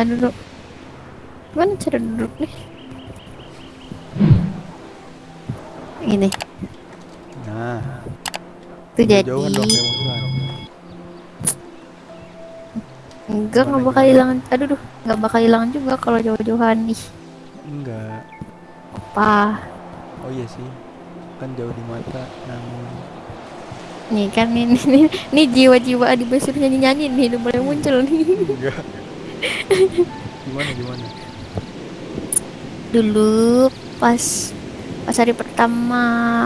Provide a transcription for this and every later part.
Tahan dulu. Gimana cara duduk nih? Ini. Nah, Itu jadi. dong. Enggak, nggak bakal hilang. Aduh, duh, nggak bakal hilang juga kalau jauh-jauhan nih. Enggak. Apa? Oh iya sih. Kan jauh di mata, namun Nih kan ini nih, nih jiwa-jiwa Adi Basur nyanyi-nyanyi nih udah mulai muncul nih. enggak. Gimana gimana? Dulu pas pas hari pertama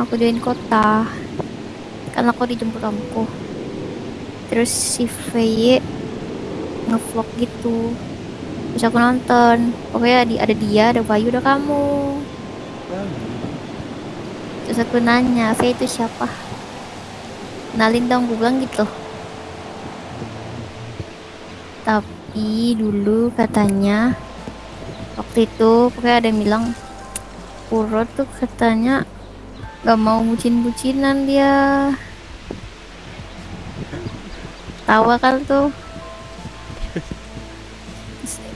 aku join kota kan aku dijemput omku. Terus si VY ngevlog gitu. Terus aku nonton. Pokoknya di, ada dia ada Bayu ada kamu. Terus aku nanya V itu siapa? Kenalin dong gue gitu. Tapi dulu katanya. Waktu itu pokoknya ada yang bilang Puro tuh katanya gak mau bucin-bucinan dia. Tawa kan tuh.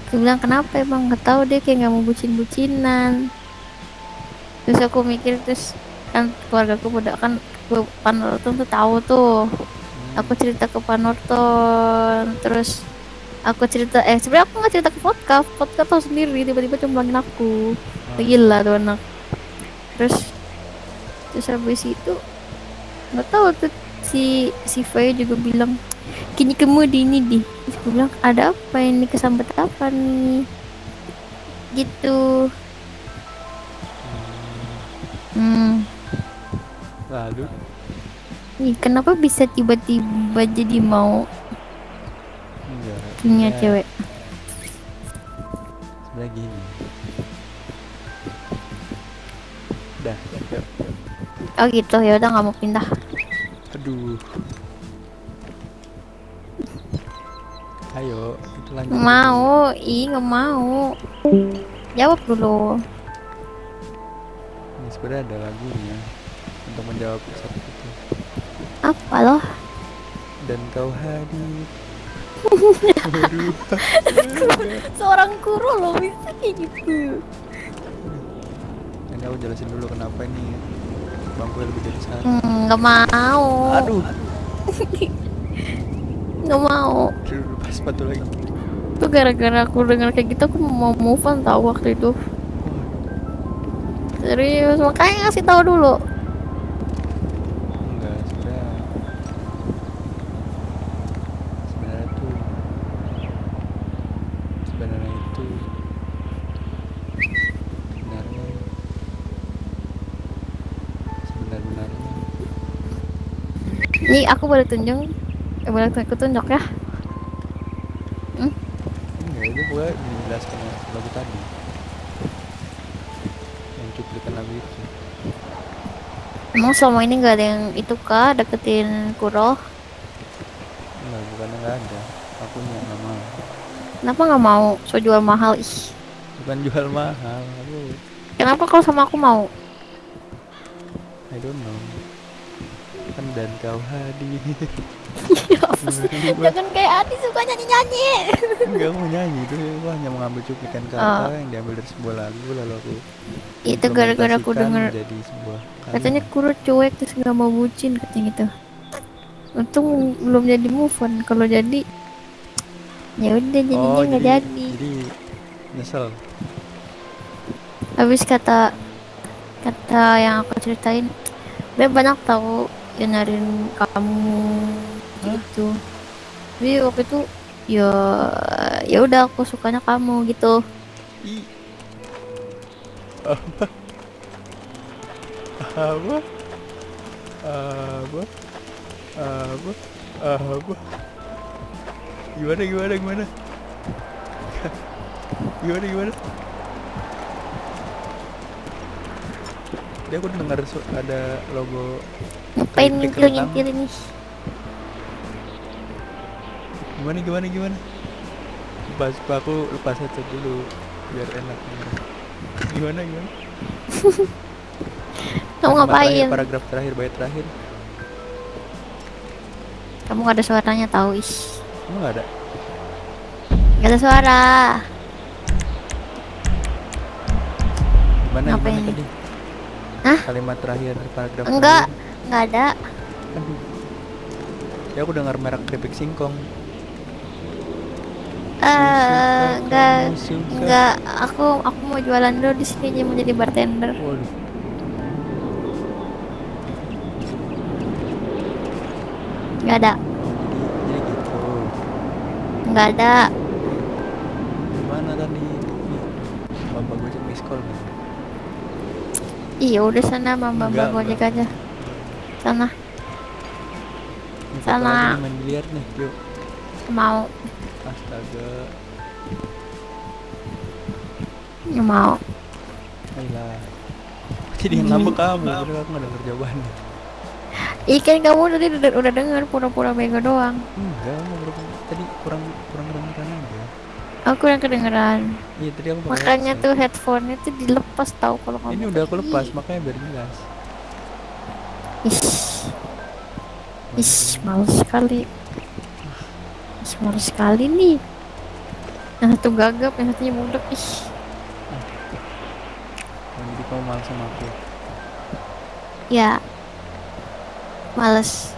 Aku bilang kenapa emang? Nggak tahu deh kayak gak mau bucin-bucinan. Terus aku mikir terus kan keluarga aku pada kan gue Panorton tuh tahu tuh. Aku cerita ke Panorton terus aku cerita eh sebenarnya aku nggak cerita ke vodka vodka tahu sendiri tiba-tiba cemplungin aku. Gila tuh anak. Terus terus habis itu nggak tahu tuh si si Faye juga bilang kini kamu di ini di. Terus gue bilang ada apa ini? Kesambet apa nih? Gitu. Hmm. Lalu? Nih kenapa bisa tiba-tiba jadi mau. Punya sebenarnya- cewek Sebenarnya gini. Udah, yuk. oh gitu ya udah nggak mau pindah Aduh. Ayo, itu lanjut. Mau ih nggak mau jawab dulu Ini sebenarnya ada lagunya untuk menjawab satu itu. apa loh Dan kau hadir. Seorang kuro loh bisa kayak gitu. Ini aku jelasin dulu kenapa ini bangku lebih dari satu. Hmm, nggak mau. Aduh, nggak mau. Pas sepatu lagi. tuh gara-gara aku dengar kayak gitu aku mau move on tahu waktu itu. Serius makanya ngasih tahu dulu aku boleh tunjuk? Eh, boleh aku tunjuk ya? Enggak itu gue menjelaskan lagu tadi. Yang cuplikan lagu itu. Emang selama ini nggak ada yang itu kah? Deketin Kuro enggak bukannya enggak ada. Akunya nggak mau. Kenapa nggak mau? So jual mahal. Ih. Bukan jual mahal aku kenapa kalau sama aku mau? I don't know dan kau hadir. Ya jangan kayak Adi suka nyanyi nyanyi Enggak mau nyanyi itu aku hanya mengambil cuplikan kata yang diambil dari sebuah lagu lalu aku itu gara-gara aku denger jadi sebuah katanya. Kuro cuek terus nggak mau bucin katanya gitu. Untung belum jadi move on. Kalau jadi ya udah jadinya oh, nggak jadi, jadi. jadi nyesel. Habis kata kata yang aku ceritain banyak tahu yang nyariin kamu gitu. Tapi waktu itu ya ya udah aku sukanya kamu gitu. Apa? Apa? Apa? Apa? Apa? Gimana gimana gimana? Gimana gimana? Dia aku dengar ada logo ngapain kentang. ngintil ini gimana gimana gimana lepas aku lepas headset dulu biar enak gimana gimana kamu Kalimat terakhir, ngapain paragraf terakhir bait terakhir kamu gak ada suaranya tahu ih emang nggak ada Gak ada suara. Gimana Apa gimana ini? tadi? Hah? Kalimat terakhir paragraf Enggak, terakhir. Enggak ada. Aduh. Ya aku dengar merek keripik singkong. Eh, enggak, kamu suka. enggak. Aku aku mau jualan dulu di sini jadi mau jadi bartender. Waduh. Enggak ada, jadi gitu. enggak ada. Gimana tadi? Bapak gue cek miss call? Iya udah sana mama Enggak, bawa gojek enggak. aja. Sana nih, main biliar nih. Yuk. mau, Astaga. nggak mau. Ayolah. Jadi yang ngambek kamu, aku gak denger jawabannya. Ikan kamu tadi udah, udah denger pura-pura bego doang. Enggak, ngobrol tadi kurang kurang kedengeran aja. Aku yang kedengeran. Iya tadi aku Makanya tuh headphone itu dilepas tahu kalau kamu. Ini udah aku lepas, makanya biar jelas. Ish, ish, males sekali. Ish, males sekali nih. Yang satu gagap, yang satunya budak. Ih, Oh, jadi kamu malas sama aku. ya. Males.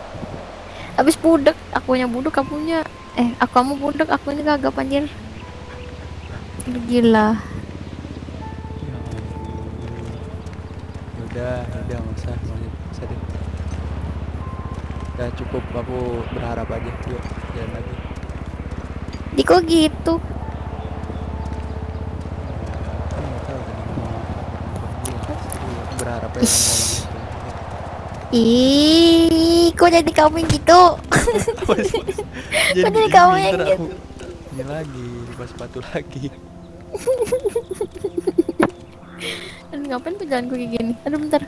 Habis budak, akunya budak, kamunya eh aku kamu budak, akunya gagap anjir. Gila. Ya. Yaudah, yaudah nggak usah. Udah cukup, aku berharap aja. Yuk, jalan lagi. Di kok gitu? Ya. Jadi berharap ngomong gitu. Ih, kok jadi kamu yang gitu? Apa sih? jadi kamu yang gitu? ini lagi, lepas sepatu lagi. Aduh, ngapain tuh jalanku kayak gini? Aduh, bentar.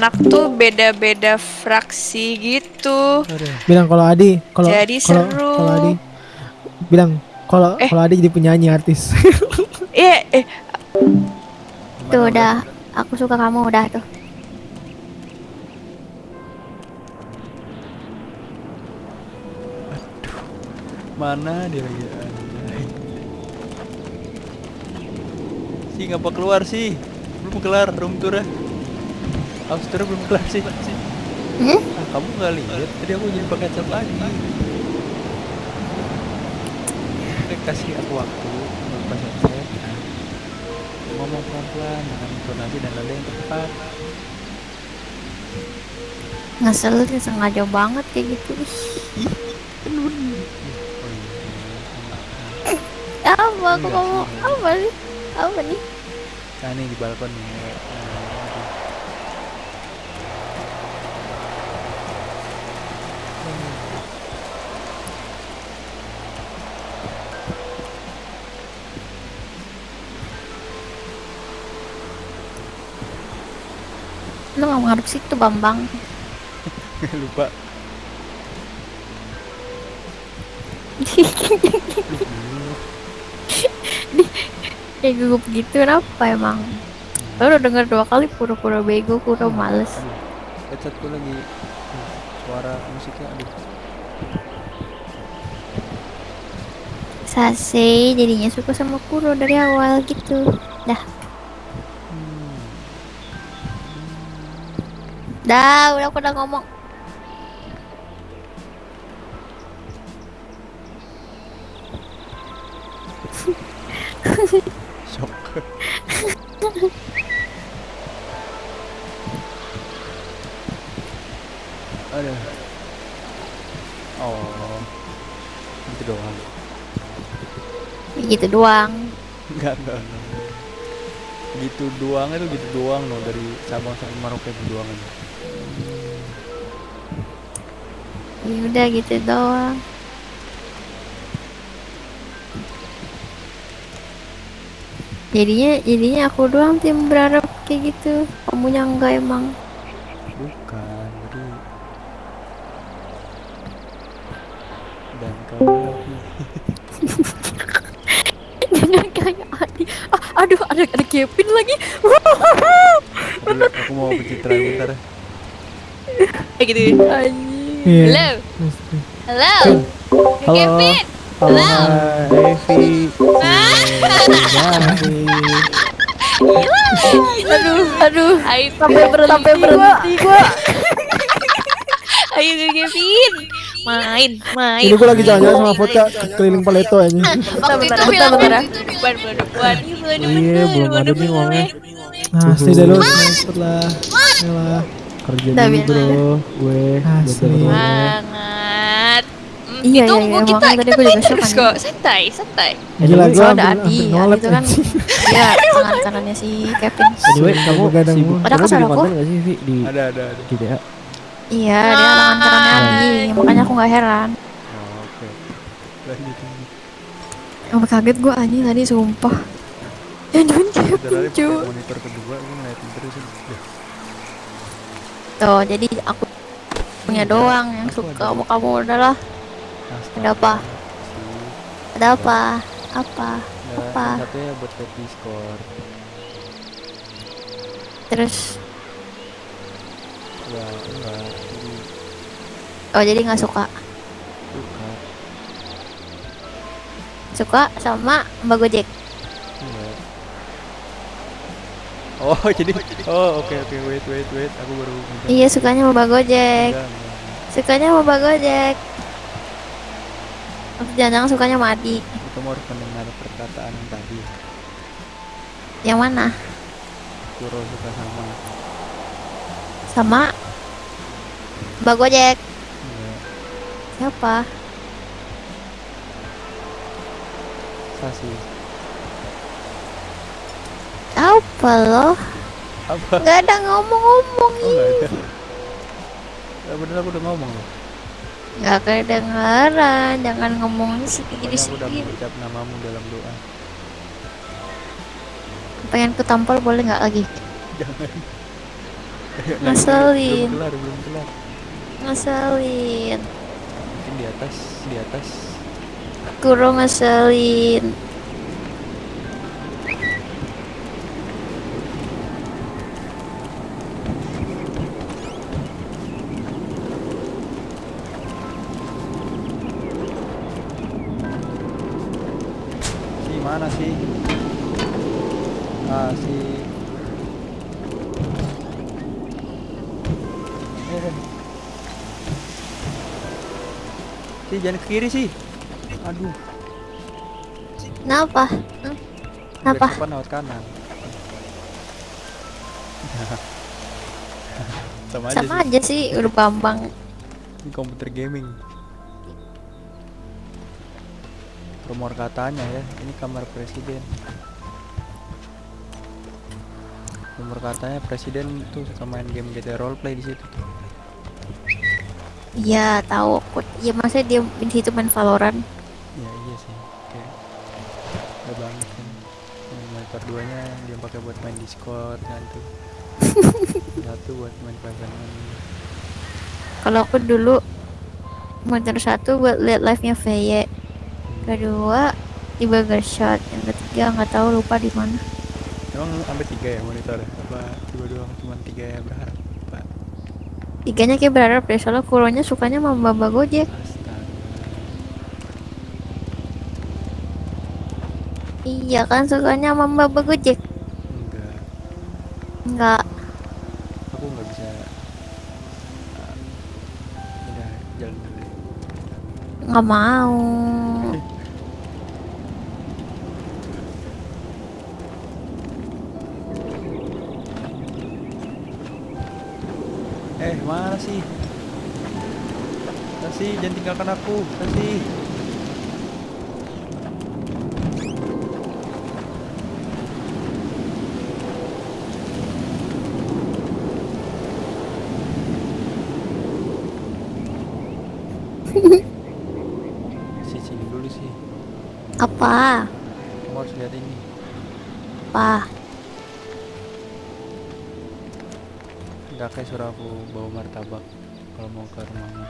Anak tuh beda-beda fraksi gitu. Aduh. bilang kalau Adi kalau Jadi kalau seru. kalau Adi bilang kalau Eh. kalau Adi jadi penyanyi artis Iya, eh Tuh udah, aku suka kamu udah tuh. Mana dia lagi? Si ngapa keluar sih? Belum kelar room tour House tour belum kelar sih. Hmm? Ah, kamu nggak lihat? Tadi aku jadi pakai headset lagi. Kasih aku waktu melepas headset. Nah, ngomong pelan-pelan dengan intonasi dan nada yang tepat. Ngeselin sengaja banget kayak gitu. Kan bener. Oh iya. apa aku ngomong sih. apa nih? Apa nih? Nah, nih di balkon nih. Lu nggak ngarep situ Bambang. Lupa. Kayak gugup gitu kenapa emang? Lu udah denger dua kali pura-pura bego, udah males. Aduh, headsetku lagi aduh, suara musiknya aduh. Sase jadinya suka sama Kuro dari awal gitu. Dah, dah udah aku udah ngomong. Shock. Aduh. Oh. Gitu doang. Gitu doang. Enggak, enggak, enggak. Gitu doang itu gitu doang loh dari Sabang sampai Merauke itu doang aja. Ya udah gitu doang. Jadinya jadinya aku doang tim berharap kayak gitu. Kamunya enggak emang. Bukan, jadi dan kamu Jangan kayak Adi. Ah, aduh, ada ada Kevin lagi. Aduh, aku mau pencitraan bentar ya. Kayak gitu. Anjing. Iya. Halo, Mesti. halo. Halo. Kevin. Halo, Halo. Evi. Aduh, aduh. Ayo Sampai berhenti, sampai berhenti gua. Ayo Kevin. Main, main. Ini gue lagi jalan-jalan sama vodka keliling Paleto aja. Waktu itu bentar, bentar. buat Iya, belum ada nih uangnya. Nah, sih dah lu cepet lah. Yalah. Kerja Udah, dulu bro, gue banget. Hmm, Iya, iya, ditunggu iya, kita makanya kita main terus kan. kok. Santai, santai. Gila gue ada Adi, Adi itu kan dia tangan kanannya si Kevin. Anyway, kamu sibuk. Ada kesal di aku? di Iya. ada ada ada GDA? Iya, dia tangan kanannya Adi, makanya aku nggak heran. Oh, oke. Lanjut. Sampai kaget gua anjing tadi sumpah. Yang cuman Kevin cuy. monitor kedua gue ngeliatin terus ya. Tuh, jadi aku punya doang yang suka sama kamu udahlah. Ada apa? Ada apa? Apa? Apa? yang Satunya buat live Discord. Terus Ya enggak, jadi oh jadi nggak suka. suka. Suka sama Mbak Gojek. Oh jadi oh oke oke wait wait wait aku baru. Iya, sukanya Mbak Gojek. Sukanya Mbak Gojek. Atau jangan-jangan sukanya sama Adi. Kamu harus mendengar perkataan yang tadi. Yang mana? Kuro suka sama. Sama Mbak Gojek. Enggak. Siapa? Sasi. Apa loh? Apa? Gak ada ngomong-ngomong Oh enggak ada. Ya bener aku udah ngomong loh. Gak kedengeran Jangan ngomong sendiri Pokoknya aku udah mengucap namamu dalam doa. Pengen ku tampol boleh nggak lagi? Jangan. Ngeselin. Belum kelar, belum kelar. Ngeselin Mungkin di atas, di atas. Kuro ngeselin jangan ke kiri sih. Aduh. Kenapa? Hmm? Kenapa? Lewat kanan. Sama aja Sama sih. aja sih Udah bambang Ini komputer gaming. Rumor katanya ya, ini kamar presiden. Rumor katanya presiden tuh suka main game GTA roleplay di situ. Iya tahu aku Iya masa dia di situ main Valorant Ya iya sih. Oke. Udah banget kan. Monitor duanya dia pakai buat main Discord kan tuh. Satu buat main pasangan. Kalau aku dulu Monitor satu buat lihat live-nya VY Kedua di Burger Shot Yang ketiga nggak tahu lupa di mana Emang sampai tiga ya monitor? Apa dua-dua cuma tiga ya berharap? Pak. Tiganya kayak berharap deh Soalnya kuronya sukanya sama Mbak Gojek. Iya kan sukanya sama Mbak Gojek Enggak. Enggak aku nggak bisa uh, udah jalan dulu. Nggak mau sih Tasi jangan tinggalkan aku. Tasi sini dulu sih. Apa? kamu harus lihat ini. Apa? Kayak suruh aku bawa martabak kalau mau ke rumahmu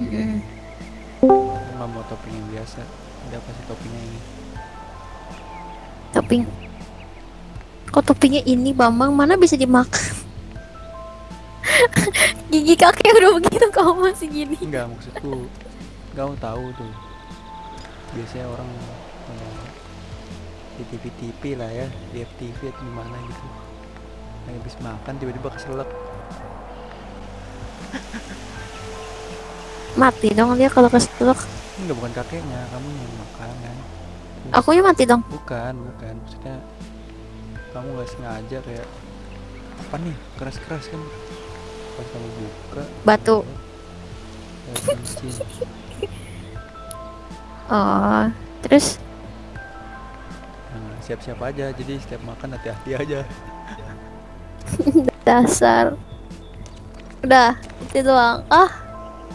Mm-mm. aku nggak mau topping yang biasa. Udah kasih toppingnya ini. Topping? Kok toppingnya ini Bambang? Mana bisa dimakan? Gigi kakek udah begitu kamu masih gini. enggak maksudku kamu tahu tuh. Biasanya orang eh, di TV TV lah ya di FTV atau di mana gitu lagi habis makan tiba-tiba keselak. Mati dong dia kalau keselak. enggak bukan kakeknya kamu yang makan kan? Terus- Akunya mati dong. bukan bukan. Maksudnya kamu nggak sengaja kayak apa nih? Keras-keras kan? Pas kamu buka Batu. kayak Oh, terus? Nah, siap-siap aja. Jadi setiap makan hati-hati aja dasar. Udah, itu doang. Ah,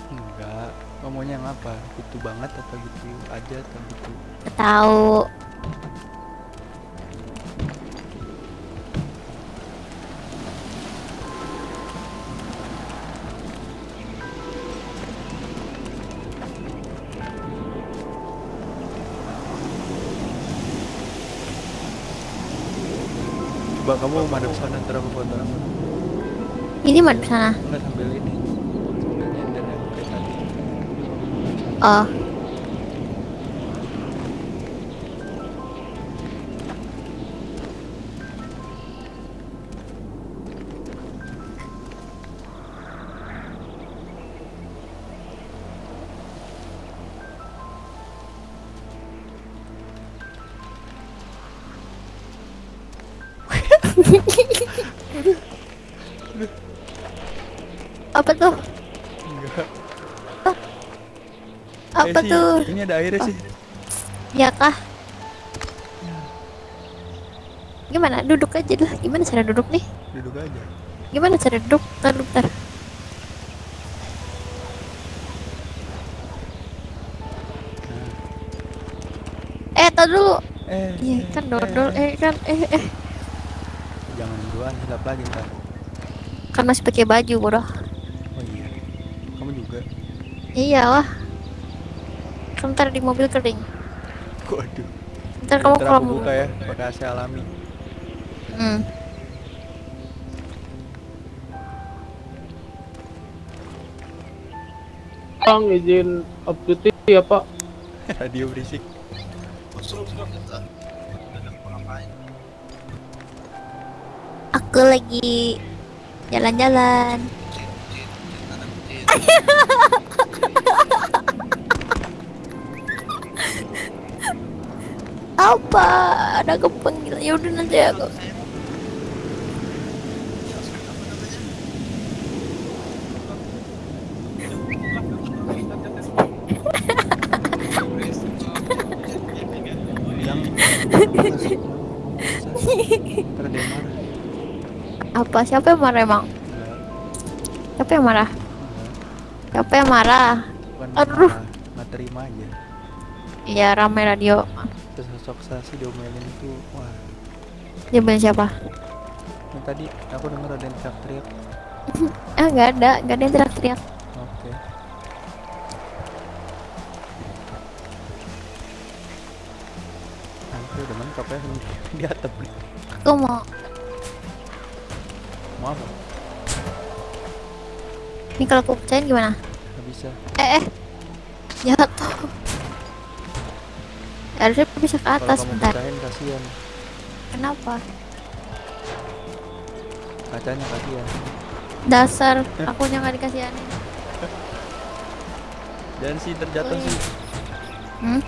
enggak maunya yang apa gitu banget atau gitu aja atau gitu tahu. Kamu madep sana ntar aku foto Ini mana sana? enggak sambil ini. Sambil nyender tadi. Oh, apa tuh? enggak Apa Eh, sih, tuh? ini ada airnya sih Ya kah? Gimana? Duduk aja lah. Gimana cara duduk nih? duduk aja Gimana cara duduk? Bentar, bentar. Eh, tar dulu. eh Iya eh, kan dodol. Eh kan, eh eh. Duluan hilap lagi ntar Kan masih pakai baju, bodoh. oh iya kamu juga Iyalah. Kan ntar di mobil kering. waduh Ntar kamu ntar kalau buka ya pakai AC alami Hmm. Bang izin update ya Pak. radio berisik Aku lagi jalan-jalan. Apa? Ada kepanggil. Ya udah nanti aku. bilang masuk ntar ada yang marah Apa? Siapa yang marah emang? Siapa yang marah? Siapa yang marah? bukan Aduh. nggak terima aja Iya ramai radio. terus sosok sasi diomelin itu wah Dia bilang siapa? yang tadi aku denger ada yang teriak-teriak Ah nggak ada, nggak ada yang teriak-teriak. oke udah mentok ya di atap nih. Aku mau Apa? ini kalau aku pecahin gimana? Gak bisa. Eh, eh. jatuh. Harusnya bisa ke atas bentar. pecahin kasihan. Kenapa? Kacanya kasihan. Dasar akunya nggak dikasihanin. Dan sih terjatuh Oh, iya. sih. Hmm?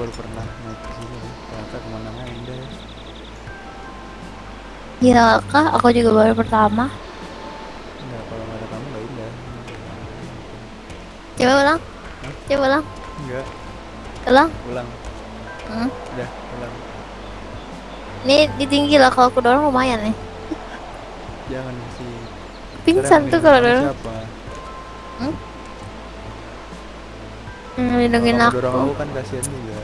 Baru pernah naik ke sini ya. Ternyata ke mana-mana indah ya. Gila kah? Aku juga baru pertama. Enggak, kalau nggak ada kamu nggak indah. Coba ulang. Coba ulang. Enggak, Ulang. ulang. Hmm. Udah, ulang. Ini di tinggi lah kalau aku dorong lumayan nih. Jangan sih. Pingsan tuh kalau dorong. Siapa? Hmm, lindungin Kalau kamu aku. dorong aku kan kasihan juga.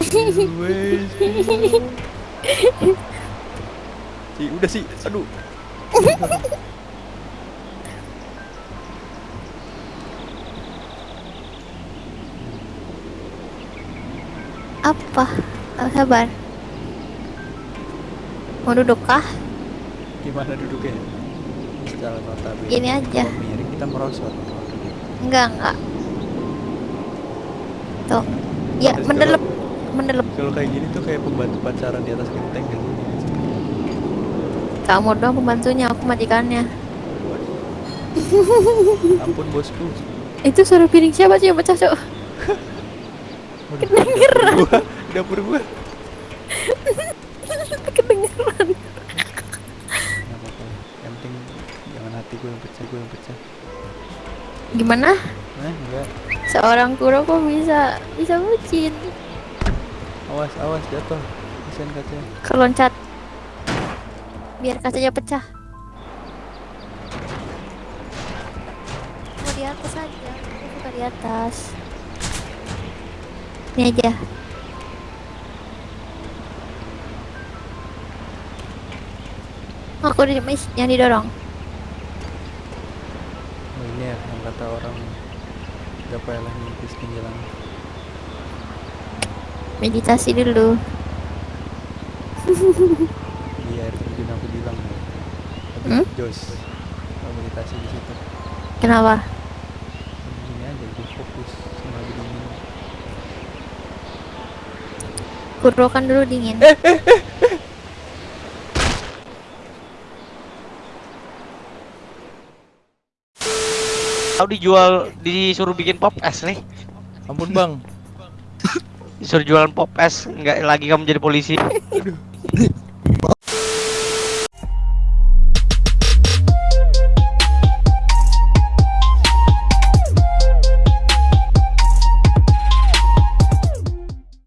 Si, udah sih. Aduh. Apa? Oh, sabar. Mau duduk kah? Gimana duduknya? Notabene. Gini aja. Miring kita merosot. Enggak, enggak. Tuh. Ya, Terus mendelep. kalau- Mendelep. Kalau kayak gini tuh kayak pembantu pacaran di atas genteng kan? Kamu doang pembantunya, aku majikannya. Ampun bosku. Itu suara piring siapa sih yang pecah, Cok? Kedengeran. Gua, di dapur gua. Kedengeran. Nggak apa-apa. Yang penting jangan hati gue yang pecah, gue yang pecah. Gimana? Nah, enggak. Seorang kuro kok bisa bisa bucin? Awas, awas jatuh. Kasihan kacanya. Keloncat. Biar kacanya pecah. Mau di atas aja. Suka di atas. Ini aja. Aku di yang didorong. Oh, ini ya yang kata orang gak payahlah mimpi setinggi langit. Meditasi dulu. Di air terjun aku bilang. Tapi Hmm? Jos. Meditasi di situ. Kenapa? Gini aja lebih fokus sama lebih dingin. Kuro kan dulu dingin. Tahu dijual disuruh bikin pop es nih. Ampun bang. Disuruh jualan pop es, nggak lagi kamu jadi polisi.